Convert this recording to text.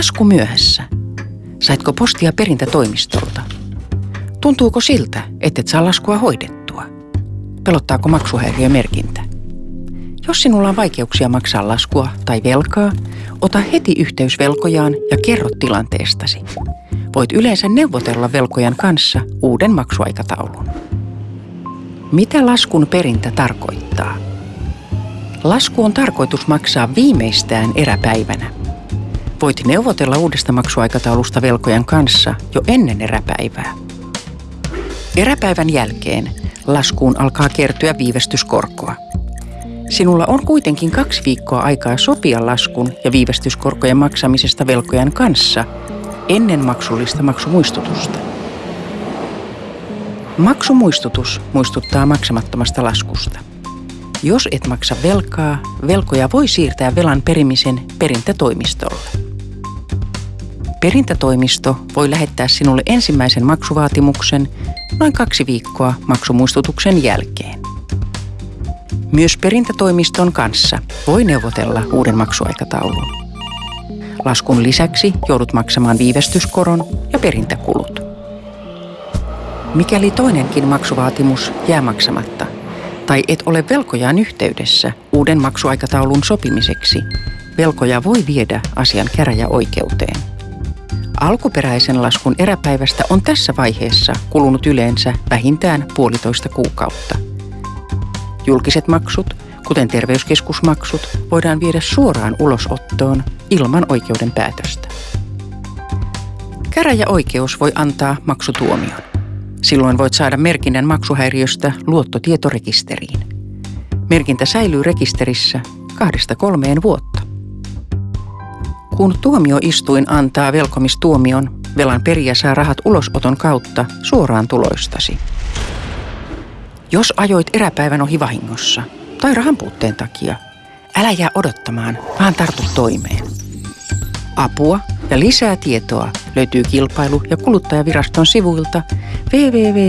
lasku myöhässä? Saitko postia perintätoimistolta? Tuntuuko siltä, et saa laskua hoidettua? Pelottaako maksuhäiriömerkintä? Jos sinulla on vaikeuksia maksaa laskua tai velkaa, ota heti yhteys velkojaan ja kerro tilanteestasi. Voit yleensä neuvotella velkojan kanssa uuden maksuaikataulun. Mitä laskun perintä tarkoittaa? Lasku on tarkoitus maksaa viimeistään eräpäivänä. Voit neuvotella uudesta maksuaikataulusta velkojan kanssa jo ennen eräpäivää. Eräpäivän jälkeen laskuun alkaa kertyä viivästyskorkoa. Sinulla on kuitenkin kaksi viikkoa aikaa sopia laskun ja viivästyskorkojen maksamisesta velkojan kanssa ennen maksullista maksumuistutusta. Maksumuistutus muistuttaa maksamattomasta laskusta. Jos et maksa velkaa, velkoja voi siirtää velan perimisen perintätoimistolle. Perintätoimisto voi lähettää sinulle ensimmäisen maksuvaatimuksen noin kaksi viikkoa maksumuistutuksen jälkeen. Myös perintätoimiston kanssa voi neuvotella uuden maksuaikataulun. Laskun lisäksi joudut maksamaan viivästyskoron ja perintäkulut. Mikäli toinenkin maksuvaatimus jää maksamatta tai et ole velkojaan yhteydessä uuden maksuaikataulun sopimiseksi, velkoja voi viedä asian käräjäoikeuteen. Alkuperäisen laskun eräpäivästä on tässä vaiheessa kulunut yleensä vähintään puolitoista kuukautta. Julkiset maksut, kuten terveyskeskusmaksut, voidaan viedä suoraan ulosottoon ilman oikeuden päätöstä. Käräjäoikeus voi antaa maksutuomion. Silloin voit saada merkinnän maksuhäiriöstä luottotietorekisteriin. Merkintä säilyy rekisterissä kahdesta kolmeen vuotta. Kun tuomioistuin antaa velkomistuomion, velan perijä saa rahat ulosoton kautta suoraan tuloistasi. Jos ajoit eräpäivän ohi vahingossa tai rahan puutteen takia, älä jää odottamaan, vaan tartu toimeen. Apua ja lisää tietoa löytyy kilpailu- ja kuluttajaviraston sivuilta www.kkv.fi.